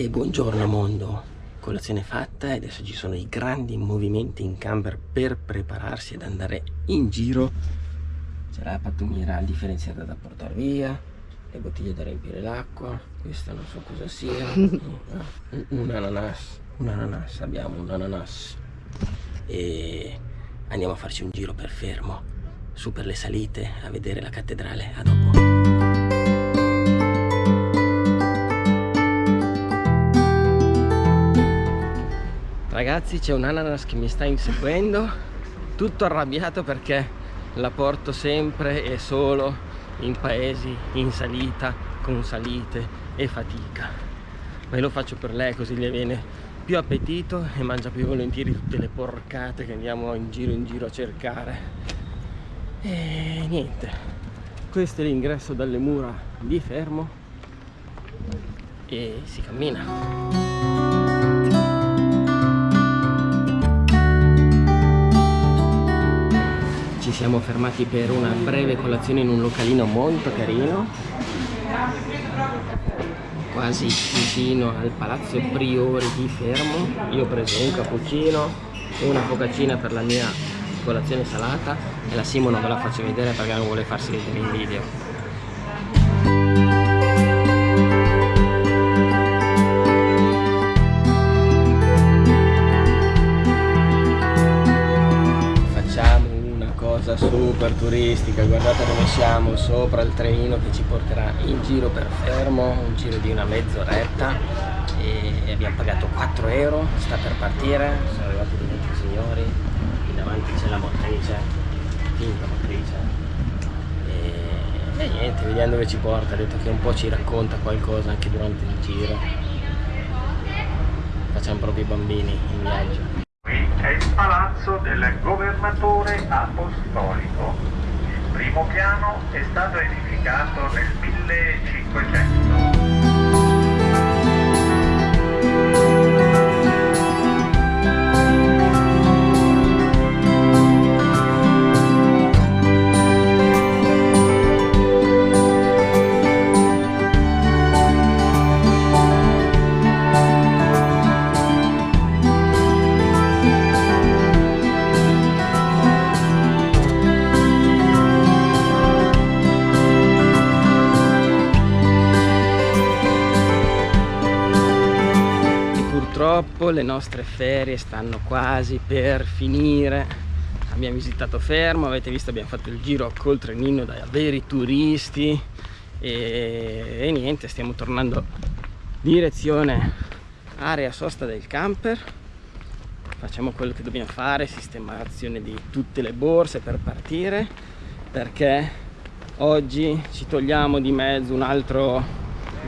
E buongiorno mondo, colazione fatta e adesso ci sono i grandi movimenti in camper per prepararsi ad andare in giro. C'è la pattumiera differenziata da portare via, le bottiglie da riempire l'acqua, questa non so cosa sia, un ananas, un ananas, abbiamo un ananas e andiamo a farci un giro per fermo, su per le salite a vedere la cattedrale, a dopo. Ragazzi c'è un ananas che mi sta inseguendo. Tutto arrabbiato perché la porto sempre e solo in paesi in salita Con salite e fatica. Ma io lo faccio per lei così le viene più appetito E mangia più volentieri tutte le porcate che andiamo in giro in giro a cercare. E niente. Questo è l'ingresso dalle mura di Fermo E si cammina ci siamo fermati per una breve colazione in un localino molto carino. Quasi vicino al palazzo Priori di Fermo. Io ho preso un cappuccino una focaccina per la mia colazione salata e la Simo non ve la faccio vedere perché non vuole farsi vedere in video super turistica guardate dove siamo sopra il trenino che ci porterà in giro per fermo un giro di una mezz'oretta e abbiamo pagato 4 euro sta per partire sono arrivati degli altri signori qui davanti c'è la motrice finta motrice e, e niente vediamo dove ci porta ha detto che un po' ci racconta qualcosa anche durante il giro. Facciamo proprio i bambini in viaggio palazzo del governatore apostolico. Il primo piano è stato edificato nel 1500. Le nostre ferie stanno quasi per finire. Abbiamo visitato Fermo, avete visto abbiamo fatto il giro col trenino da veri turisti. E, e niente, stiamo tornando direzione area sosta del camper. Facciamo quello che dobbiamo fare, sistemazione di tutte le borse per partire perché oggi ci togliamo di mezzo un altro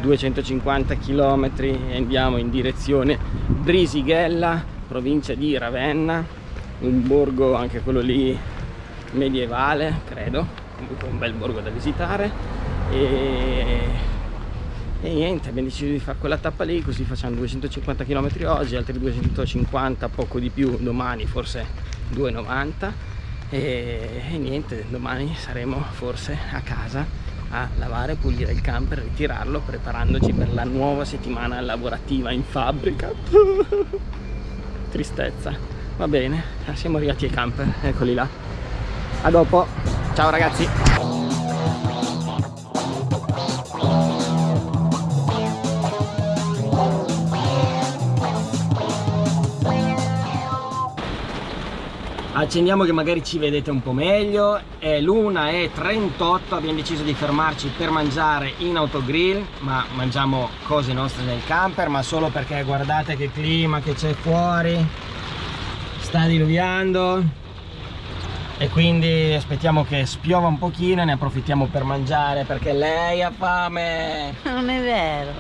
250 km e andiamo in direzione Brisighella, provincia di Ravenna, un borgo anche quello lì medievale, credo, comunque un bel borgo da visitare. E, e niente, abbiamo deciso di fare quella tappa lì, così facciamo 250 km oggi, altri 250, poco di più domani, forse 290 e, e niente, domani saremo forse a casa a lavare, pulire il camper, ritirarlo preparandoci per la nuova settimana lavorativa in fabbrica. Tristezza. Va bene, siamo arrivati ai camper. Eccoli là. A dopo, ciao ragazzi accendiamo che magari ci vedete un po' meglio. È l'una e 38 abbiamo deciso di fermarci per mangiare in autogrill ma mangiamo cose nostre nel camper ma solo perché guardate che clima che c'è fuori sta diluviando. E quindi aspettiamo che spiova un pochino e ne approfittiamo per mangiare perché lei ha fame. Non è vero.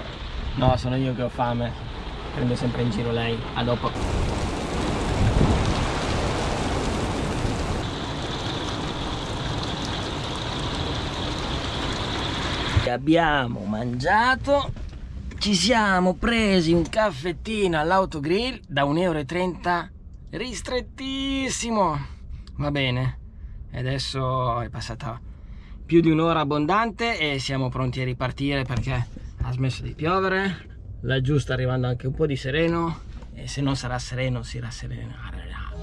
No sono io che ho fame. Prendo sempre in giro lei. A dopo abbiamo mangiato ci siamo presi un caffettino all'autogrill da 1,30 euro ristrettissimo. Va bene adesso è passata più di un'ora abbondante e siamo pronti a ripartire perché ha smesso di piovere. Laggiù sta arrivando anche un po' di sereno e se non sarà sereno si rasserenerà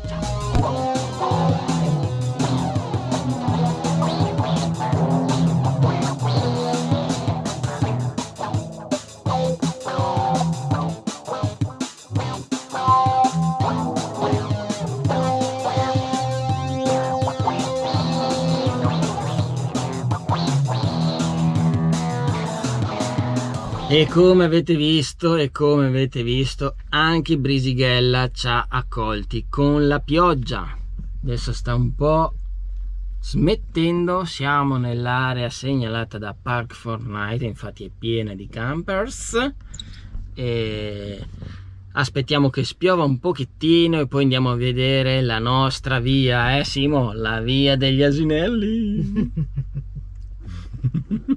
ciao E come avete visto, e come avete visto, anche Brisighella ci ha accolti con la pioggia. Adesso sta un po' smettendo, siamo nell'area segnalata da Park Fortnite, infatti è piena di campers. E aspettiamo che spiova un pochettino e poi andiamo a vedere la nostra via, eh Simo? La via degli asinelli.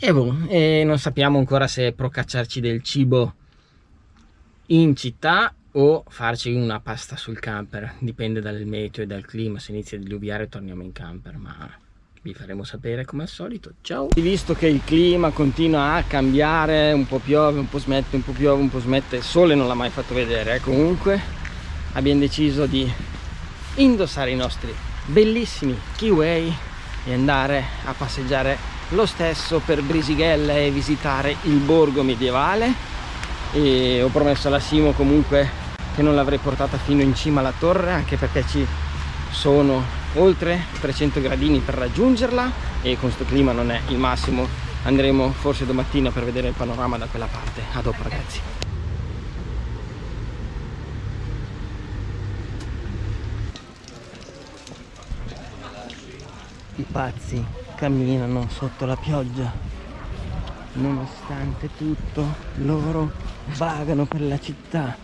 E, boh, e non sappiamo ancora se procacciarci del cibo in città o farci una pasta sul camper, dipende dal meteo e dal clima, se inizia a diluviare torniamo in camper, ma vi faremo sapere come al solito, ciao! Visto che il clima continua a cambiare, un po' piove, un po' smette, un po' piove, un po' smette, il sole non l'ha mai fatto vedere, eh? comunque abbiamo deciso di indossare i nostri bellissimi kiwi e andare a passeggiare lo stesso per Brisighella e visitare il borgo medievale. E ho promesso alla Simo comunque che non l'avrei portata fino in cima alla torre anche perché ci sono oltre 300 gradini per raggiungerla e con questo clima non è il massimo. Andremo forse domattina per vedere il panorama da quella parte. A dopo ragazzi. I pazzi camminano sotto la pioggia. Nonostante tutto loro vagano per la città.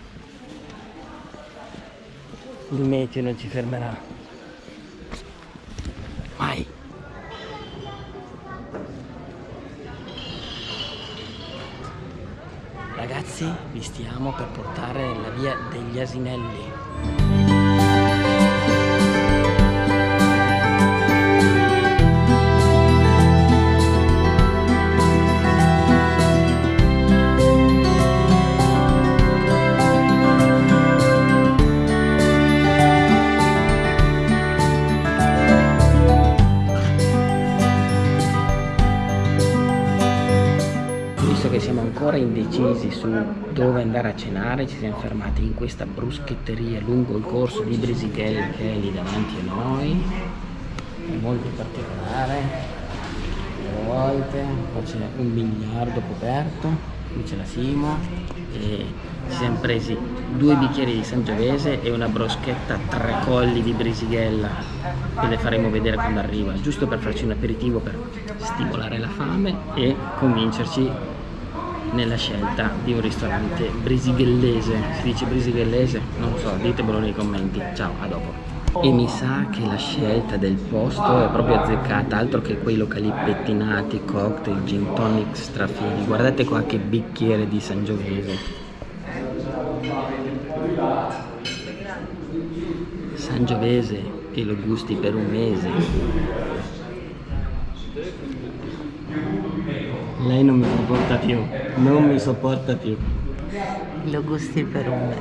Il meteo non ci fermerà. Mai. Ragazzi vi stiamo per portare la via degli asinelli indecisi su dove andare a cenare ci siamo fermati in questa bruschetteria lungo il corso di Brisighella che è lì davanti a noi. È molto particolare a volte qua c'è un biliardo coperto qui c'è la Simo e ci siamo presi due bicchieri di Sangiovese e una broschetta tre colli di Brisighella che le faremo vedere quando arriva giusto per farci un aperitivo per stimolare la fame e convincerci nella scelta di un ristorante brisighellese. Si dice brisighellese? non so, ditemelo nei commenti. Ciao, a dopo. E mi sa che la scelta del posto è proprio azzeccata altro che quei locali pettinati, cocktail, gin tonic strafini guardate qua che bicchiere di Sangiovese Sangiovese che lo gusti per un mese Lei non mi sopporta più, non mi sopporta più. Lo gusti per un me.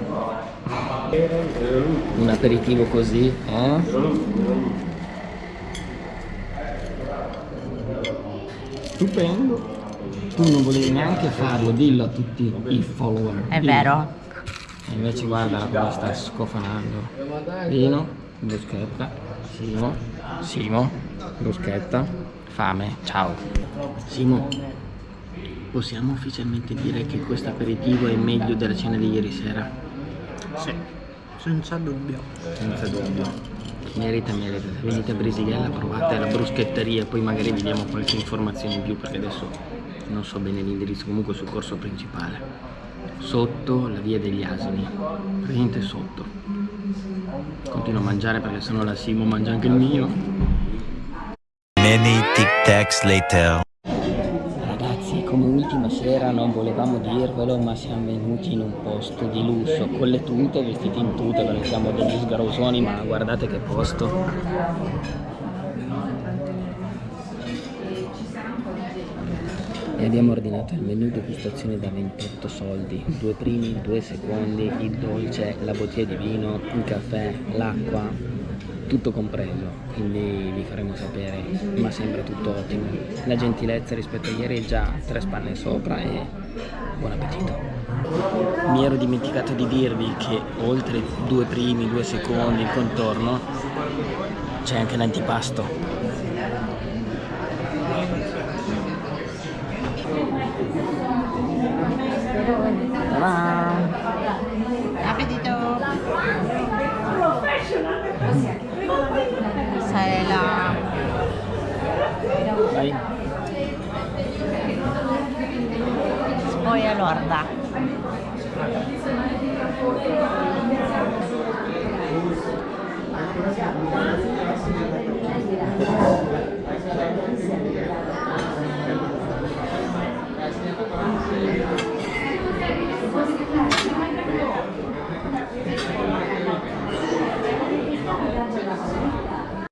Un aperitivo così, eh? Stupendo. Tu non volevi neanche farlo, dillo a tutti i follower. È dillo. vero? E invece guarda come sta scofanando. Vino, bruschetta, Simo, Simo, bruschetta, fame, ciao. Simo, possiamo ufficialmente dire che questo aperitivo è meglio della cena di ieri sera? Sì, senza dubbio. Senza dubbio. Merita, merita. Se venite a Brisighella provate la bruschetteria, poi magari vi diamo qualche informazione in più perché adesso non so bene l'indirizzo, comunque sul corso principale. Sotto la via degli asini, praticamente sotto. Continuo a mangiare perché sennò la Simo mangia anche il mio. Many tic tacs later come ultima sera non volevamo dirvelo ma siamo venuti in un posto di lusso con le tute, vestiti in tute perché siamo degli sgarosoni ma guardate che posto. E abbiamo ordinato il menù degustazione da 28 soldi. Due primi, due secondi, il dolce, la bottiglia di vino, il caffè, l'acqua tutto compreso quindi vi faremo sapere ma sembra tutto ottimo. La gentilezza rispetto a ieri è già tre spanne sopra e buon appetito. Mi ero dimenticato di dirvi che oltre due primi, due secondi il contorno c'è anche l'antipasto Appetito! Questa è la... Vai. Lorda.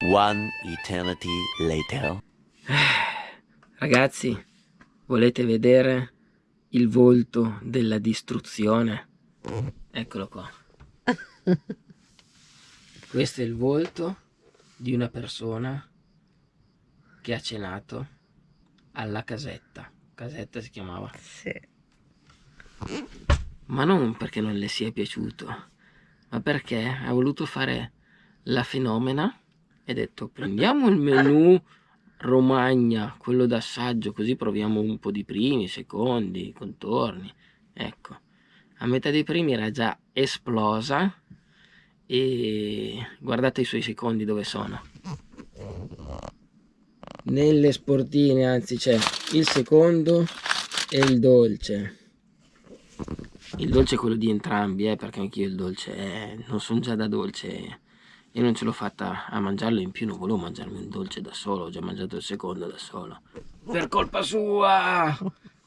One eternity later. Ragazzi, volete vedere il volto della distruzione? Eccolo qua. Questo è il volto di una persona che ha cenato alla casetta. Casetta si chiamava. Sì. Ma non perché non le sia piaciuto, ma perché ha voluto fare la fenomena e ha detto prendiamo il menù Romagna, quello d'assaggio, così proviamo un po' di primi, secondi, contorni. Ecco, a metà dei primi era già esplosa e guardate i suoi secondi dove sono. Nelle sportine anzi c'è il secondo e il dolce. Il dolce è quello di entrambi, eh, perché anch'io il dolce eh, non sono già da dolce e non ce l'ho fatta a mangiarlo in più non volevo mangiarmi un dolce da solo ho già mangiato il secondo da solo. Per colpa sua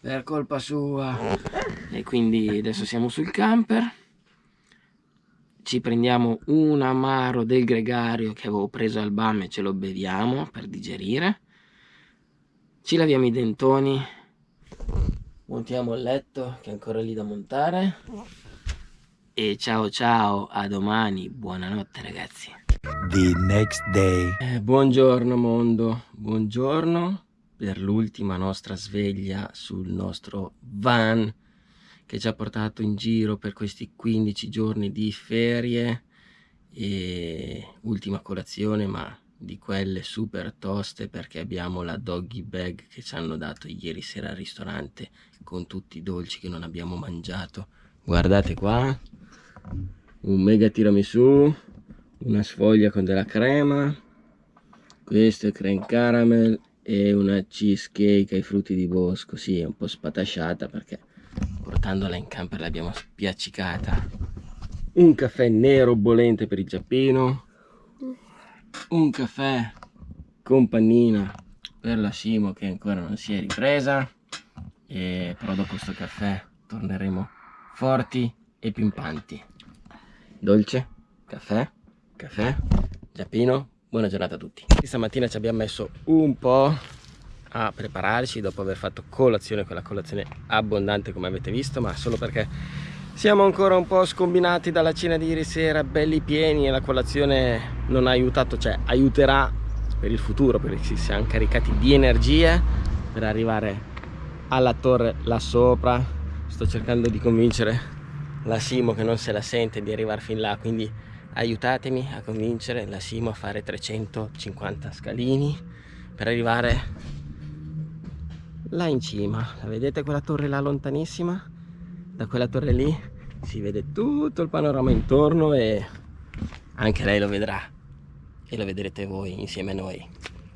per colpa sua. E quindi adesso siamo sul camper. Ci prendiamo un amaro del gregario che avevo preso al BAM e ce lo beviamo per digerire. Ci laviamo i dentoni montiamo il letto che è ancora lì da montare e ciao ciao a domani buonanotte ragazzi. The next day. eh, buongiorno mondo. Buongiorno per l'ultima nostra sveglia sul nostro van che ci ha portato in giro per questi 15 giorni di ferie. E ultima colazione ma di quelle super toste perché abbiamo la doggy bag che ci hanno dato ieri sera al ristorante con tutti i dolci che non abbiamo mangiato. Guardate qua un mega tiramisù una sfoglia con della crema questo è creme caramel e una cheesecake ai frutti di bosco. Sì è un po' spatasciata perché portandola in camper l'abbiamo spiaccicata. Un caffè nero bollente per il giappino un caffè con pannina per la Simo che ancora non si è ripresa e però dopo questo caffè torneremo forti e pimpanti dolce caffè caffè giappino. Buona giornata a tutti. Stamattina ci abbiamo messo un po' a prepararci dopo aver fatto colazione quella colazione abbondante come avete visto ma solo perché siamo ancora un po' scombinati dalla cena di ieri sera belli pieni e la colazione non ha aiutato cioè aiuterà per il futuro perché ci siamo caricati di energie per arrivare alla torre là sopra. Sto cercando di convincere la Simo che non se la sente di arrivare fin là quindi aiutatemi a convincere la Simo a fare 350 scalini per arrivare là in cima. La vedete quella torre là lontanissima? Da quella torre lì si vede tutto il panorama intorno e anche lei lo vedrà e lo vedrete voi insieme a noi.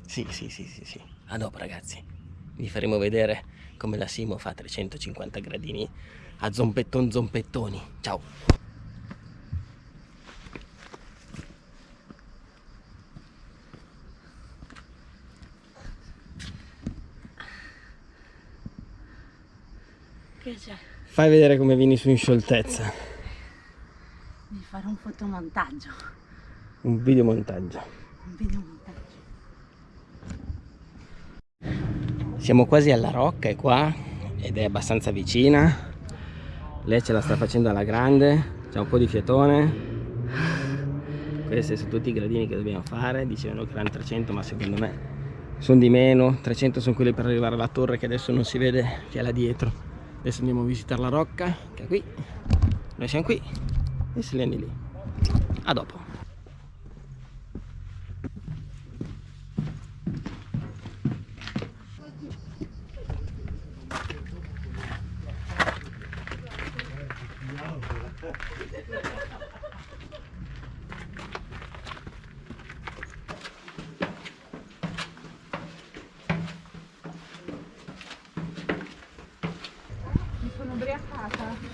Sì sì sì sì sì. A dopo ragazzi. Vi faremo vedere come la Simo fa 350 gradini a zompetton zompettoni ciao Che c'è? fai vedere come vieni su in scioltezza Devi fare un fotomontaggio. un videomontaggio Un videomontaggio. siamo quasi alla rocca è qua ed è abbastanza vicina lei ce la sta facendo alla grande c'è un po' di fiatone. Questi sono tutti i gradini che dobbiamo fare dicevano che erano 300 ma secondo me sono di meno. 300 sono quelli per arrivare alla torre che adesso non si vede che è là dietro. Adesso andiamo a visitare la rocca che è qui. Noi siamo qui e Selene lì. A dopo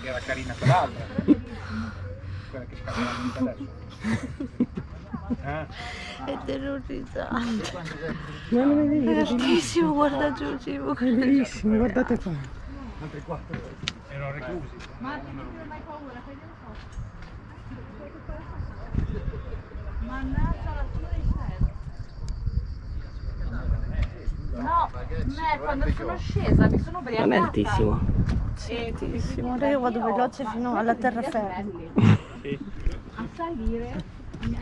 era carina quell'altra. Quella che scappa la vita adesso. Eh? È terrorizzante. È altissimo, guarda giù, Cibo. è bellissimo guardate qua Altri quattro. Erano reclusi. Mannaggia la tua No, me quando sono scesa mi sono ubriacata. non è altissimo Sì, altissimo. Ora io vado veloce fino alla terraferma. a salire a mia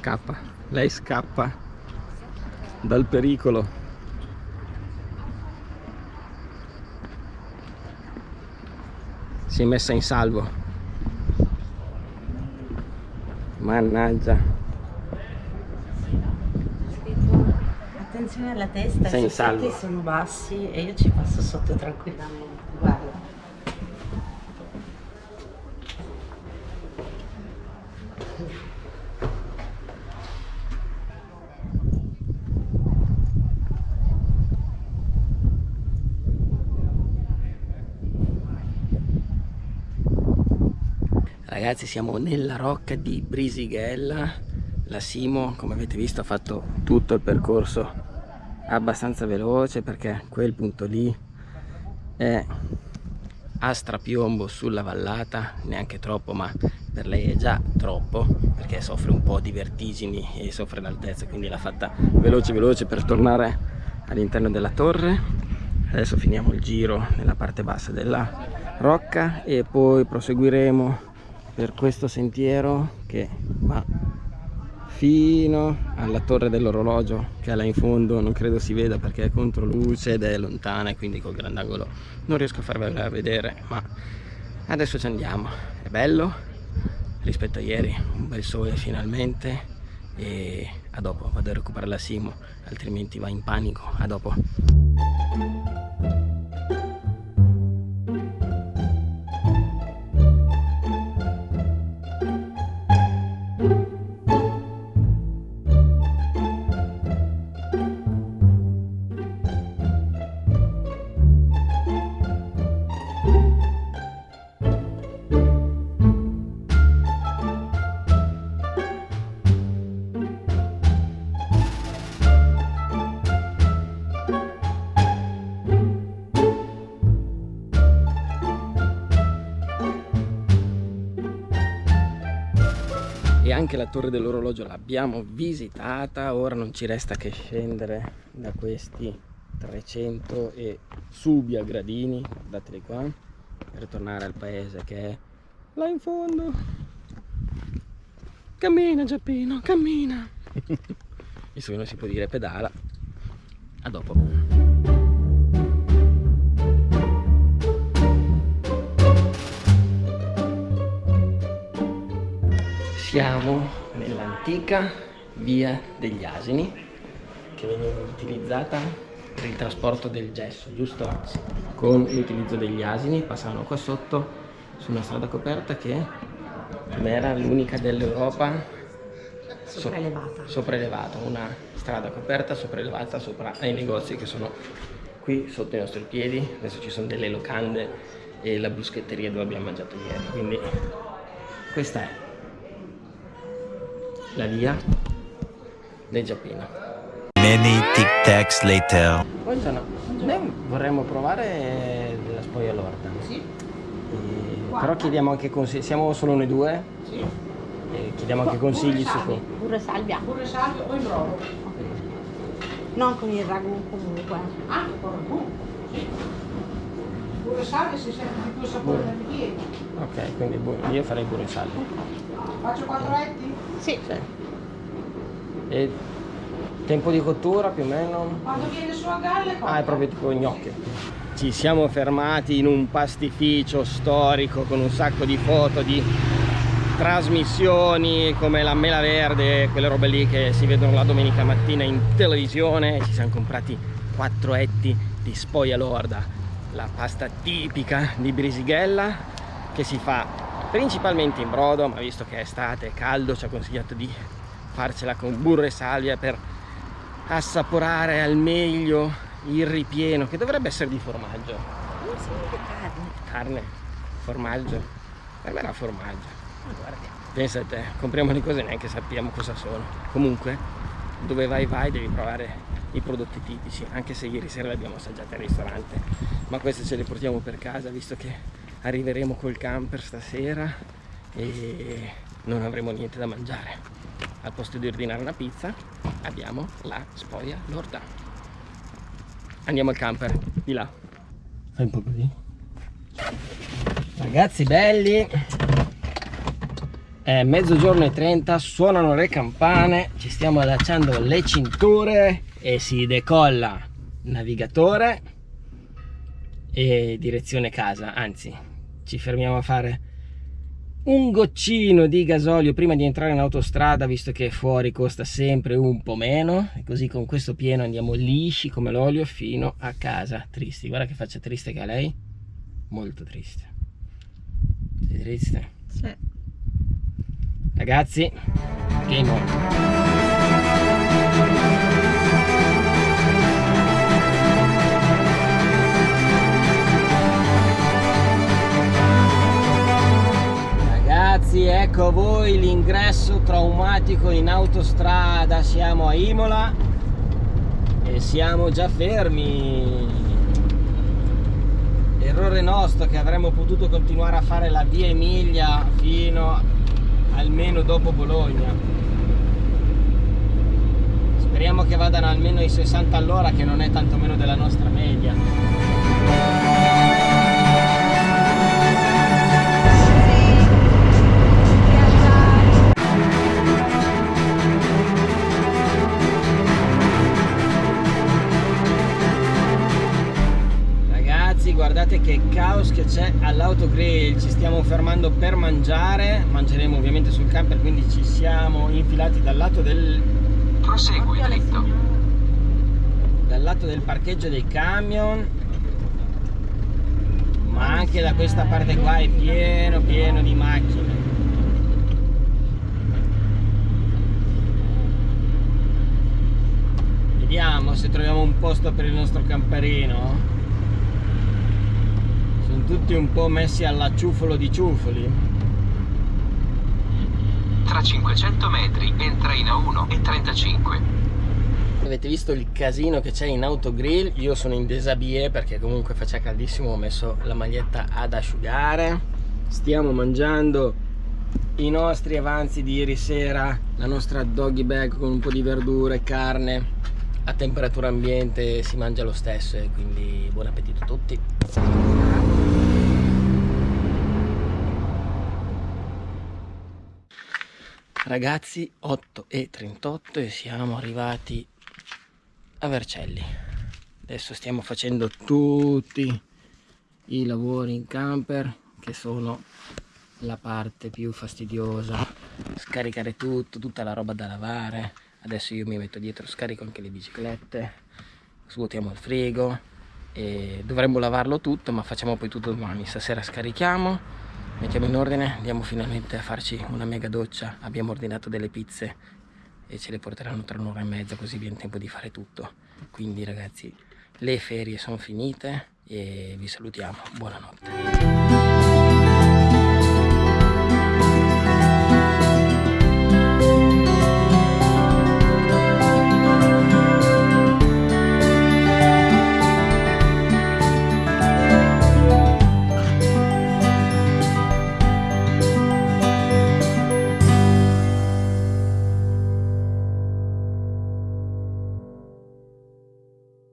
scappa. Lei scappa dal pericolo. Si è messa in salvo. Mannaggia Attenzione alla testa, Sei i salvo. sono bassi e io ci passo sotto tranquillamente. Guarda. Ragazzi siamo nella rocca di Brisighella La Simo come avete visto ha fatto tutto il percorso abbastanza veloce perché quel punto lì è a strapiombo sulla vallata neanche troppo ma per lei è già troppo perché soffre un po' di vertigini e soffre l'altezza quindi l'ha fatta veloce veloce per tornare all'interno della torre. Adesso finiamo il giro nella parte bassa della rocca e poi proseguiremo per questo sentiero che fino alla torre dell'orologio che è là in fondo non credo si veda perché è contro luce ed è lontana e quindi col grandangolo non riesco a farvela vedere ma adesso ci andiamo. È bello rispetto a ieri un bel sole finalmente e a dopo vado a recuperare la Simo altrimenti va in panico a dopo anche la torre dell'orologio l'abbiamo visitata ora non ci resta che scendere da questi 300 e subia gradini guardateli qua per tornare al paese che è là in fondo. Cammina Giappino cammina. Visto che non si può dire pedala a dopo siamo nell'antica via degli asini che veniva utilizzata per il trasporto del gesso giusto? Con l'utilizzo degli asini passavano qua sotto su una strada coperta che era l'unica dell'Europa Sopraelevata. sopraelevata. Una strada coperta sopraelevata sopra ai negozi che sono qui sotto i nostri piedi. Adesso ci sono delle locande e la bruschetteria dove abbiamo mangiato ieri. Quindi questa è la via del Giappino Many tic tacs later. buongiorno noi vorremmo provare della spoglia lorda sì però chiediamo anche consigli siamo solo noi due sì. e chiediamo anche consigli su co- burro e salvia. Burro e salvia o in brodo? Non con il ragù comunque. Anche con il ragù, sì. Burro e salvia si sente di più sapore del ripieno. Ok, quindi bu- io farei burro e salvia. Faccio quattro etti? Sì. Sì. E tempo di cottura più o meno? Quando viene su a galle Ah, è proprio tipo gnocchi. Ci siamo fermati in un pastificio storico con un sacco di foto di trasmissioni come la mela verde, quelle robe lì che si vedono la domenica mattina in televisione. Ci siamo comprati quattro etti di spoglia lorda, la pasta tipica di Brisighella che si fa principalmente in brodo, ma visto che è estate, è caldo, ci ha consigliato di farcela con burro e salvia per assaporare al meglio il ripieno che dovrebbe essere di formaggio. Non vede carne. carne formaggio. Per me era formaggio. Ma guarda che- pensa a te compriamo le cose neanche sappiamo cosa sono. Comunque dove vai vai devi provare i prodotti tipici anche se ieri sera li abbiamo assaggiati al ristorante. Ma queste ce le portiamo per casa visto che arriveremo col camper stasera e non avremo niente da mangiare. Al posto di ordinare una pizza abbiamo la spoglia lorda. Andiamo al camper di là. Fai un po' così. Ragazzi belli. È mezzogiorno e 30 suonano le campane ci stiamo allacciando le cinture e si decolla navigatore e direzione casa anzi ci fermiamo a fare un goccino di gasolio prima di entrare in autostrada visto che fuori costa sempre un po' meno. E così con questo pieno andiamo lisci come l'olio fino a casa. Tristi. Guarda che faccia triste che ha lei. Molto triste. Sei triste? Sì. ragazzi game on Ragazzi, ecco a voi l'ingresso traumatico in autostrada. Siamo a Imola e siamo già fermi. Errore nostro che avremmo potuto continuare a fare la via Emilia fino almeno dopo Bologna. Speriamo che vadano almeno ai 60 all'ora che non è tanto meno della nostra media. Che c'è all'autogrill Ci stiamo fermando per mangiare Mangeremo ovviamente sul camper Quindi ci siamo infilati dal lato del Prosegui dritto. dal lato del parcheggio dei camion. Ma anche da questa parte qua è pieno pieno di macchine. Vediamo se troviamo un posto per il nostro camperino tutti un po' messi alla ciuffolo di ciuffoli Tra 500 metri entra in A1 e 35. Avete visto il casino che c'è in autogrill? Io sono in desabie perché comunque faceva caldissimo, ho messo la maglietta ad asciugare. Stiamo mangiando i nostri avanzi di ieri sera, la nostra doggy bag con un po' di verdure e carne. A temperatura ambiente si mangia lo stesso e quindi buon appetito a tutti. Ragazzi 8 e 38 e siamo arrivati a Vercelli. Adesso stiamo facendo tutti i lavori in camper che sono la parte più fastidiosa. Scaricare tutto tutta la roba da lavare. Adesso io mi metto dietro scarico anche le biciclette svuotiamo il frigo e dovremmo lavarlo tutto ma facciamo poi tutto domani. Stasera scarichiamo mettiamo in ordine andiamo finalmente a farci una mega doccia. Abbiamo ordinato delle pizze e ce le porteranno tra un'ora e mezza così è tempo di fare tutto. Quindi ragazzi le ferie sono finite e vi salutiamo. Buonanotte